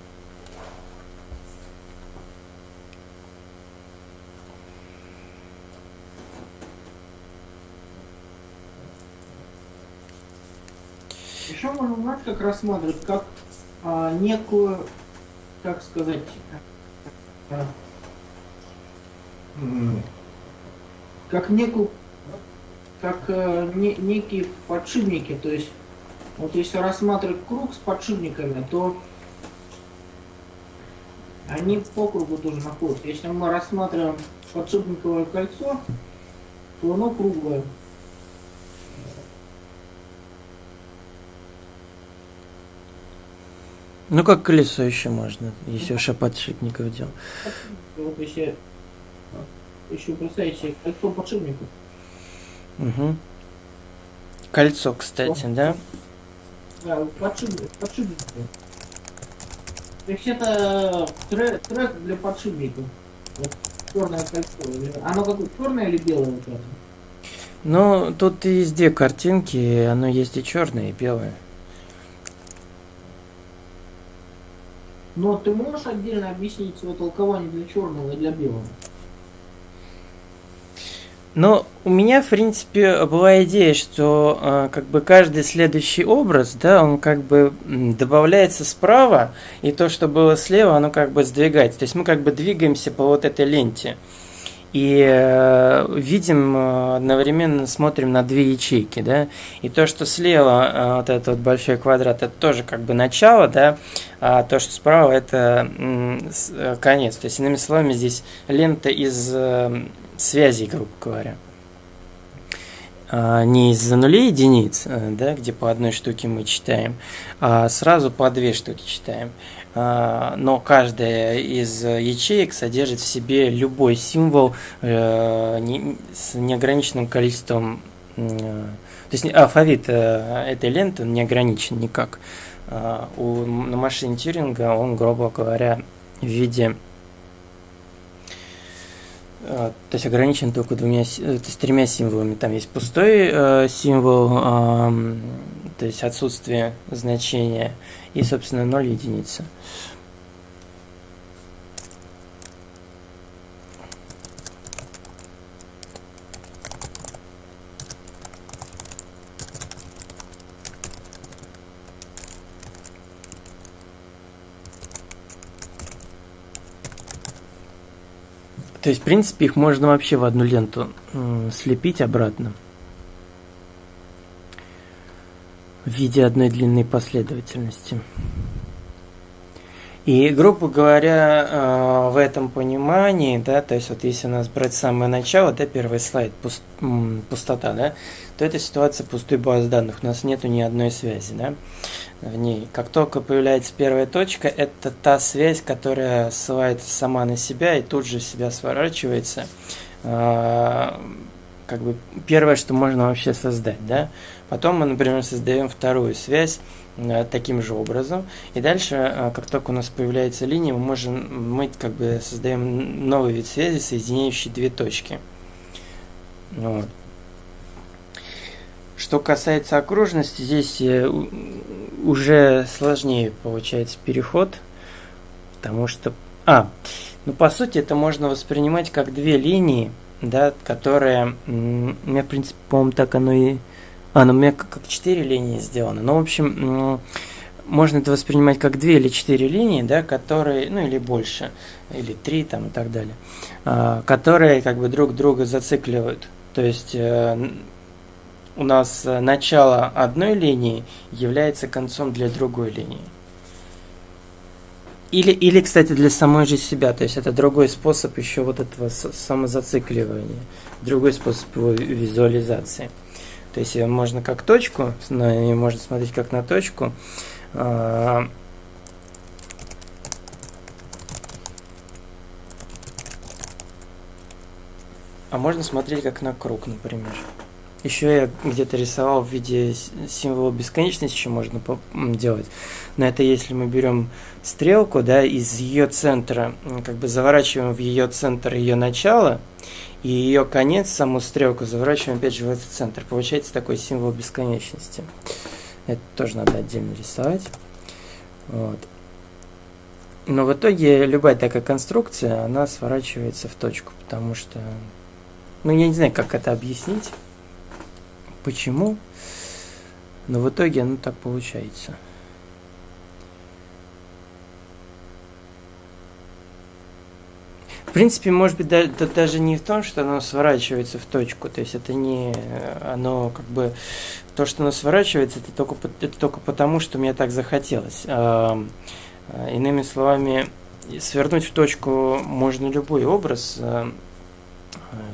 Знаешь, как рассматривать, как а, некую, как сказать, а, как некую, как э, не- некие подшипники, то есть, вот если рассматривать круг с подшипниками, то они по кругу тоже находятся. Если мы рассматриваем подшипниковое кольцо, то оно круглое. Ну как колесо еще можно, если уж о подшипников дело. Вот если еще представить себе кольцо подшипников. Угу. Кольцо, кстати, да? Да, вот подшипник, подшипники. То есть это трек, трек для подшипников. Вот черное кольцо. Оно какое черное или белое вот это? Ну, тут есть две картинки, оно есть и черное, и белое. Но ты можешь отдельно объяснить свое толкование для черного и для белого? Но у меня, в принципе, была идея, что э, как бы каждый следующий образ, да, он как бы добавляется справа, и то, что было слева, оно как бы сдвигается. То есть мы как бы двигаемся по вот этой ленте. И э, видим, э, одновременно смотрим на две ячейки, да, и то, что слева, э, вот этот вот большой квадрат, это тоже как бы начало, да, а то, что справа, это э, конец. То есть, иными словами, здесь лента из э, связей, грубо говоря. А, Не из-за нулей единиц, э, да, где по одной штуке мы читаем, а сразу по две штуки читаем. А, Но каждая из ячеек содержит в себе любой символ э, с неограниченным количеством. э, То есть алфавит э, этой ленты не ограничен никак. А, У, на машине Тьюринга он, грубо говоря, в виде а, то есть ограничен только двумя, э, то есть тремя символами. Там есть пустой э, символ, ам, то есть отсутствие значения, и, собственно, ноль единица. То есть, в принципе, их можно вообще в одну ленту слепить обратно. В виде одной длинной последовательности. И, грубо говоря, э, в этом понимании, да, то есть вот если у нас брать самое начало, да, первый слайд, пуст, пустота, да, то это ситуация пустой базы данных, у нас нету ни одной связи, да, в ней. Как только появляется первая точка, это та связь, которая ссылается сама на себя и тут же себя сворачивается. Э, как бы первое, что можно вообще создать, да. Потом мы, например, создаем вторую связь, Э, таким же образом. И дальше, э, как только у нас появляется линия, мы можем, мы как бы создаем новый вид связи, соединяющий две точки. Вот. Что касается окружности, здесь э, уже сложнее получается переход, потому что... А, ну по сути это можно воспринимать как две линии, да, которые... У меня, в принципе, по-моему, так оно и а, ну у меня как, 4 линии сделаны. Ну, в общем, можно это воспринимать как 2 или 4 линии, да, которые, ну или больше, или 3 там и так далее, а, которые как бы друг друга зацикливают. То есть э, у нас начало одной линии является концом для другой линии. Или, или, кстати, для самой же себя. То есть это другой способ еще вот этого самозацикливания, другой способ его визуализации. То есть можно как точку, можно смотреть как на точку. А, а можно смотреть как на круг, например. Еще я где-то рисовал в виде символа бесконечности, еще можно делать. Но это если мы берем стрелку, да, из ее центра, как бы заворачиваем в ее центр ее начало, и ее конец, саму стрелку, заворачиваем опять же в этот центр. Получается такой символ бесконечности. Это тоже надо отдельно рисовать. Вот. Но в итоге любая такая конструкция, она сворачивается в точку, потому что... Ну, я не знаю, как это объяснить, почему, но в итоге оно так получается. В принципе, может быть, да, да, даже не в том, что оно сворачивается в точку. То есть это не оно как бы то, что оно сворачивается, это только, это только потому, что мне так захотелось. А, иными словами, свернуть в точку можно любой образ, а,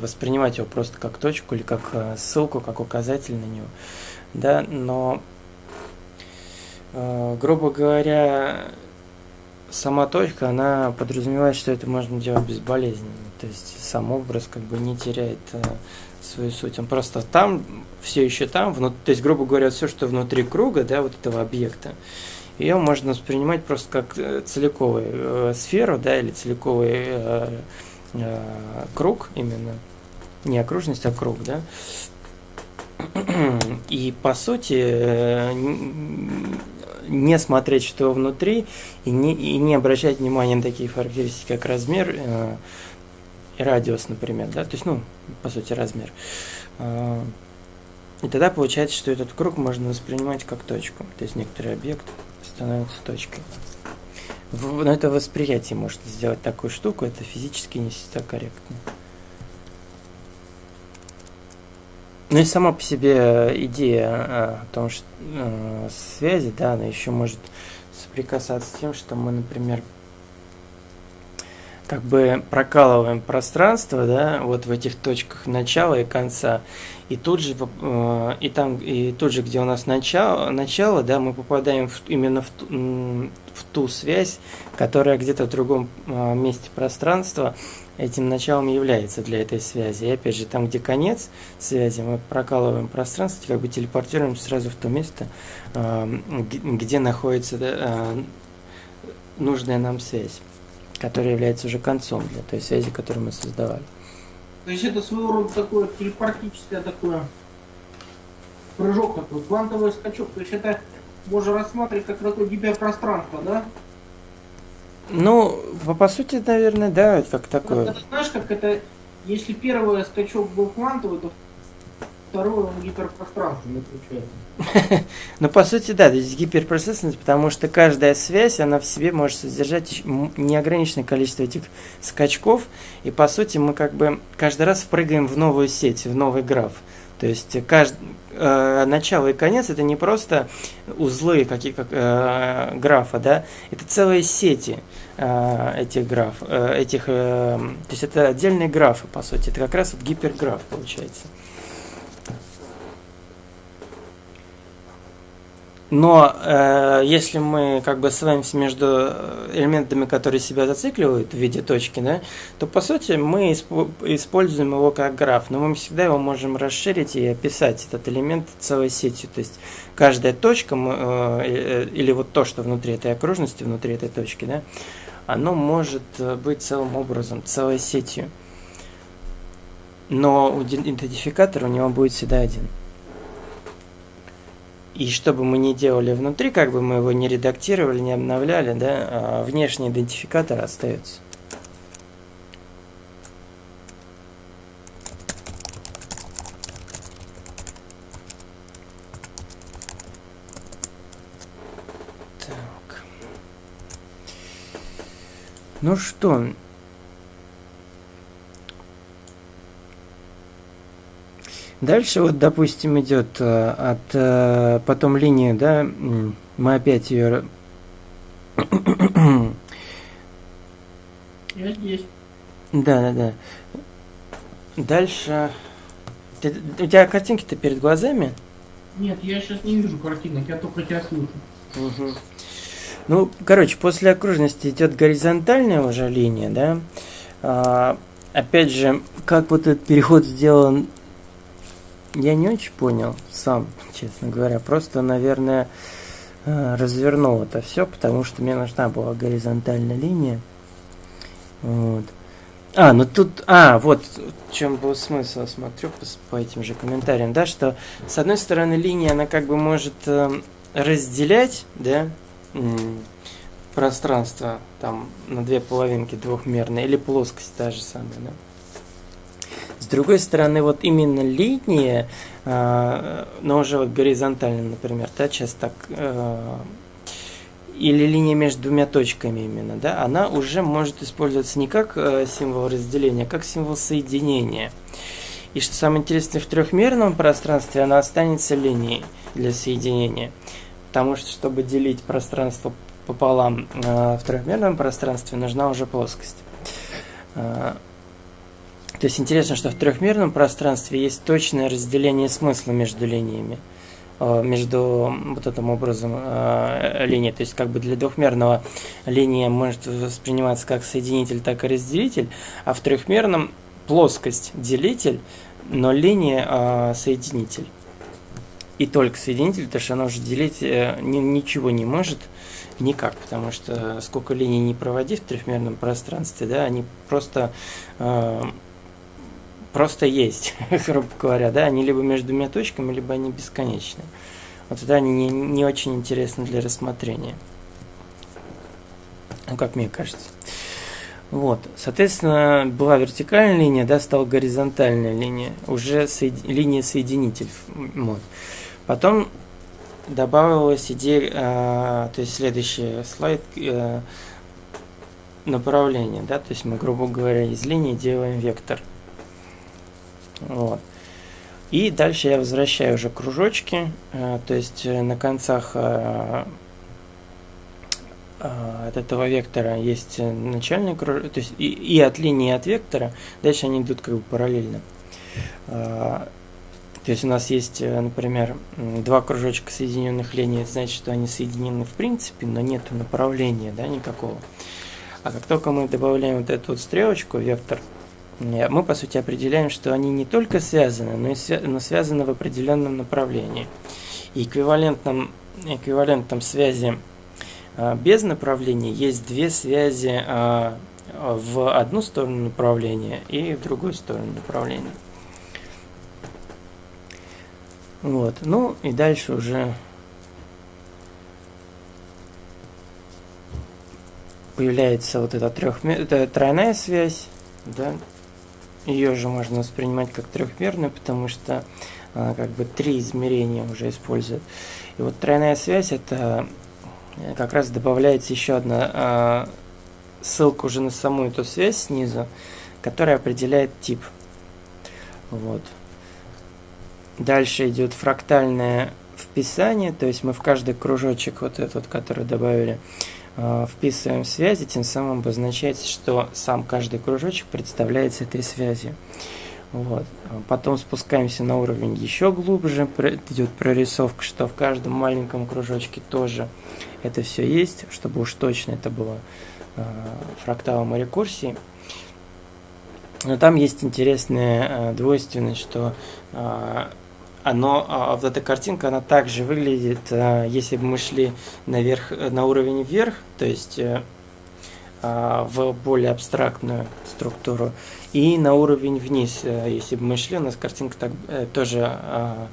воспринимать его просто как точку или как а, ссылку, как указатель на него. Да, но, а, грубо говоря, сама точка, она подразумевает, что это можно делать безболезненно. То есть сам образ как бы не теряет э, свою суть. Он просто там, все еще там, внут... то есть, грубо говоря, все, что внутри круга, да, вот этого объекта, ее можно воспринимать просто как э, целиковую э, сферу, да, или целиковый э, э, круг именно. Не окружность, а круг, да. И по сути э, не смотреть, что внутри, и не, и не обращать внимания на такие характеристики, как размер э, и радиус, например, да, то есть, ну, по сути, размер. Э, и тогда получается, что этот круг можно воспринимать как точку, то есть некоторый объект становится точкой. Но это восприятие может сделать такую штуку, это физически не всегда корректно. Ну и сама по себе идея а, о том, что э, связи, да, она еще может соприкасаться с тем, что мы, например, как бы прокалываем пространство, да, вот в этих точках начала и конца, и тут же, э, и там, и тут же, где у нас начало, начало, да, мы попадаем в, именно в, в ту связь, которая где-то в другом э, месте пространства этим началом является для этой связи. И опять же, там, где конец связи, мы прокалываем пространство, как бы телепортируем сразу в то место, э, где находится нужная нам связь который является уже концом для той связи, которую мы создавали. То есть это своего рода такое телепортическое такое прыжок такой, квантовый скачок. То есть это можно рассматривать как такое гиперпространство, да? Ну, по, по сути, наверное, да, как такое. Это, знаешь, как это, если первый скачок был квантовый, то второе он гиперпространственный получается. Ну, по сути, да, то есть гиперпроцессорность, потому что каждая связь, она в себе может содержать неограниченное количество этих скачков, и, по сути, мы как бы каждый раз впрыгаем в новую сеть, в новый граф. То есть кажд... э, начало и конец это не просто узлы какие как э, графа, да, это целые сети э, этих граф, э, этих, э, то есть это отдельные графы по сути, это как раз вот гиперграф получается. Но э, если мы как бы ссылаемся между э, элементами, которые себя зацикливают в виде точки, да, то по сути мы используем его как граф, но мы всегда его можем расширить и описать этот элемент целой сетью. То есть каждая точка э, э, или вот то, что внутри этой окружности, внутри этой точки, да, оно может э, быть целым образом, целой сетью. Но идентификатор у него будет всегда один. И что бы мы ни делали внутри, как бы мы его не редактировали, не обновляли, да, а внешний идентификатор остается. Ну что, Дальше вот, допустим, идет э, от э, потом линии, да, мы опять ее... Я здесь. Да, да, да. Дальше... Ты, у тебя картинки-то перед глазами? Нет, я сейчас не вижу картинок, я только тебя слышу. Угу. Ну, короче, после окружности идет горизонтальная уже линия, да. А, опять же, как вот этот переход сделан я не очень понял сам, честно говоря. Просто, наверное, э, развернул это все, потому что мне нужна была горизонтальная линия. Вот. А, ну тут, а, вот в чем был смысл, смотрю по, по этим же комментариям, да, что с одной стороны линия, она как бы может э, разделять, да, пространство там на две половинки двухмерные, или плоскость та же самая, да. С другой стороны, вот именно линия, э, но уже вот горизонтально, например, да, сейчас так, э, или линия между двумя точками именно, да, она уже может использоваться не как э, символ разделения, а как символ соединения. И что самое интересное, в трехмерном пространстве она останется линией для соединения. Потому что, чтобы делить пространство пополам э, в трехмерном пространстве, нужна уже плоскость. То есть интересно, что в трехмерном пространстве есть точное разделение смысла между линиями э, между вот этим образом э, линии. То есть как бы для двухмерного линия может восприниматься как соединитель, так и разделитель, а в трехмерном плоскость делитель, но линия э, соединитель. И только соединитель, потому что она уже делить ни, ничего не может никак, потому что сколько линий не проводи в трехмерном пространстве, да, они просто просто есть, грубо говоря, да, они либо между двумя точками, либо они бесконечны. Вот тогда они не, не очень интересны для рассмотрения. Ну, как мне кажется. Вот, соответственно, была вертикальная линия, да, стала горизонтальная линия, уже соед... линия соединитель. Вот. Потом добавилась идея, э, то есть следующий слайд, э, направление, да, то есть мы, грубо говоря, из линии делаем вектор – вот. И дальше я возвращаю уже кружочки, э, то есть э, на концах э, от этого вектора есть начальный кружок, то есть и, и от линии, от вектора, дальше они идут как бы параллельно. То есть у нас есть, например, два кружочка соединенных линий, это значит, что они соединены в принципе, но нет направления да, никакого. А как только мы добавляем вот эту вот стрелочку, вектор, мы по сути определяем, что они не только связаны, но и свя но связаны в определенном направлении. И эквивалентном, эквивалентом связи а, без направления есть две связи а, в одну сторону направления и в другую сторону направления. Вот. Ну и дальше уже появляется вот эта трехмер... тройная связь, да, ее же можно воспринимать как трехмерную, потому что а, как бы три измерения уже используют. И вот тройная связь это э, как раз добавляется еще одна а, ссылка уже на саму эту связь снизу, которая определяет тип. Вот. Дальше идет фрактальное вписание, то есть мы в каждый кружочек, вот этот, который добавили, вписываем связи, тем самым обозначается, что сам каждый кружочек представляется этой связью. Вот. Потом спускаемся на уровень еще глубже, идет прорисовка, что в каждом маленьком кружочке тоже это все есть, чтобы уж точно это было э, фракталом и рекурсией. Но там есть интересная э, двойственность, что э, оно, а, вот эта картинка, она также выглядит, э, если бы мы шли наверх, на уровень вверх, то есть э, э, в более абстрактную структуру, и на уровень вниз, э, если бы мы шли, у нас картинка так, э, тоже э,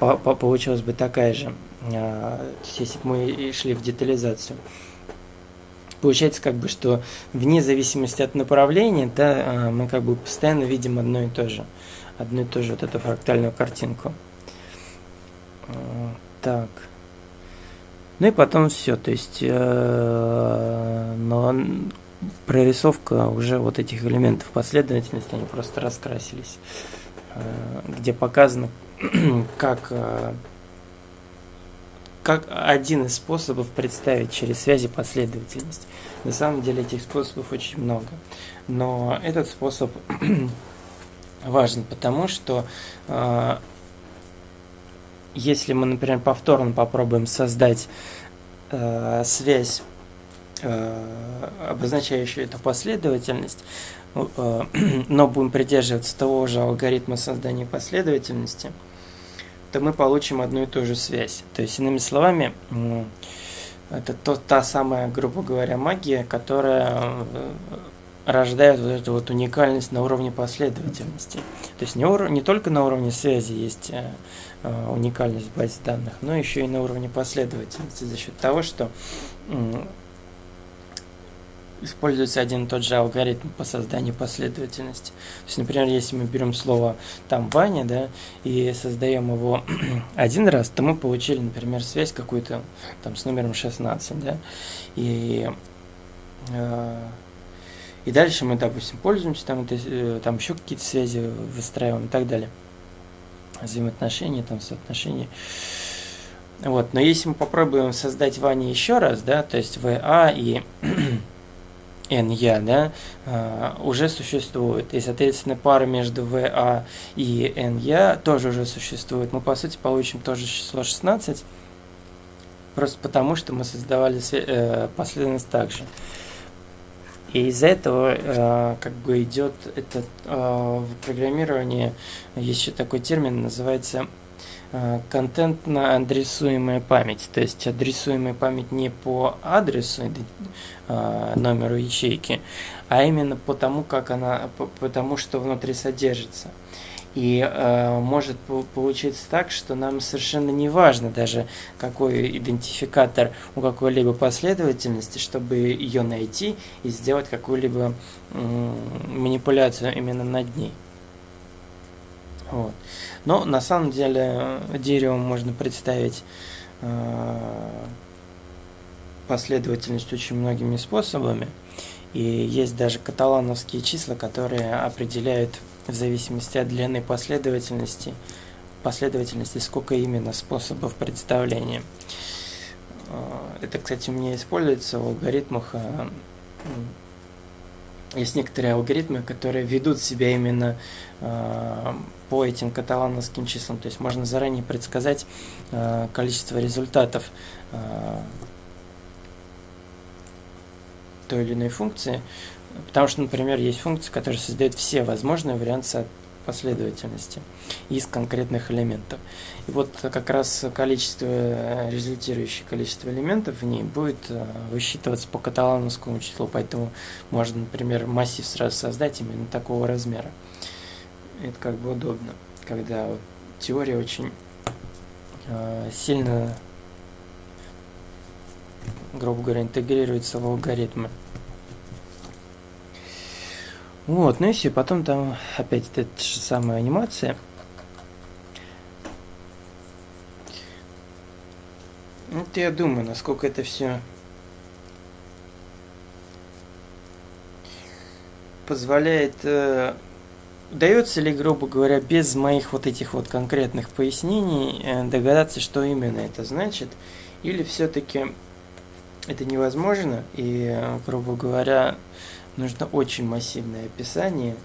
по, по, получилась бы такая же, э, если бы мы шли в детализацию. Получается как бы, что вне зависимости от направления, да, а, мы как бы постоянно видим одно и то же, одну и ту же вот эту фрактальную картинку. Так. Ну и потом все, то есть э, но прорисовка уже вот этих элементов последовательности, они просто раскрасились, э, где показано, как э, как один из способов представить через связи последовательность. На самом деле этих способов очень много. Но этот способ важен, потому что э, если мы, например, повторно попробуем создать э, связь, э, обозначающую эту последовательность, э, но будем придерживаться того же алгоритма создания последовательности, то мы получим одну и ту же связь. То есть, иными словами, это то, та самая, грубо говоря, магия, которая э, рождает вот эту вот уникальность на уровне последовательности. То есть не, ур- не только на уровне связи есть э, э, уникальность в базе данных, но еще и на уровне последовательности за счет того, что используется один и тот же алгоритм по созданию последовательности. То есть, например, если мы берем слово там Ваня, да, и создаем его один раз, то мы получили, например, связь какую-то там с номером 16, да, и э, и дальше мы, допустим, пользуемся, там, это, э, там еще какие-то связи выстраиваем и так далее. Взаимоотношения, там, соотношения. Вот, но если мы попробуем создать Ване еще раз, да, то есть ВА и НЯ, да, а, уже существует. И, соответственно, пара между ВА и НЯ тоже уже существует. Мы, по сути, получим тоже число 16, просто потому, что мы создавали э, последовательность также. И из-за этого э, как бы идет этот э, в программировании есть еще такой термин, называется Э, контентно-адресуемая память. То есть адресуемая память не по адресу, э, номеру ячейки, а именно по тому, как она, по тому, что внутри содержится. И э, может получиться так, что нам совершенно не важно даже какой идентификатор у какой-либо последовательности, чтобы ее найти и сделать какую-либо э, манипуляцию именно над ней. Вот. Но на самом деле деревом можно представить э, последовательность очень многими способами. И есть даже каталановские числа, которые определяют в зависимости от длины последовательности, последовательности, сколько именно способов представления. Э, это, кстати, у меня используется в алгоритмах э, есть некоторые алгоритмы, которые ведут себя именно э, по этим каталановским числам. То есть можно заранее предсказать количество результатов той или иной функции. Потому что, например, есть функции, которые создают все возможные варианты последовательности из конкретных элементов. И вот как раз количество, результирующее количество элементов в ней будет э, высчитываться по каталановскому числу, поэтому можно, например, массив сразу создать именно такого размера. Это как бы удобно, когда теория очень э, сильно, грубо говоря, интегрируется в алгоритмы. Вот, ну и все, потом там опять эта же самая анимация. Вот я думаю, насколько это все позволяет э, удается ли, грубо говоря, без моих вот этих вот конкретных пояснений э, догадаться, что именно это значит, или все-таки это невозможно, и, грубо говоря, нужно очень массивное описание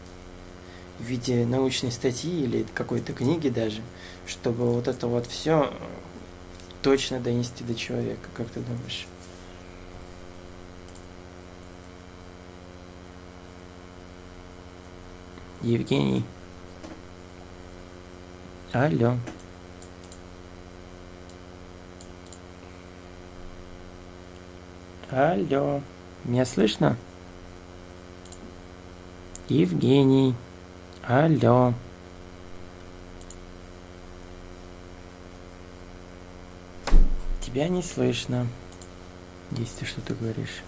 в виде научной статьи или какой-то книги даже, чтобы вот это вот все точно донести до человека, как ты думаешь? Евгений. Алло. Алло. Меня слышно? Евгений. Алло. Тебя не слышно. Если ты что-то говоришь.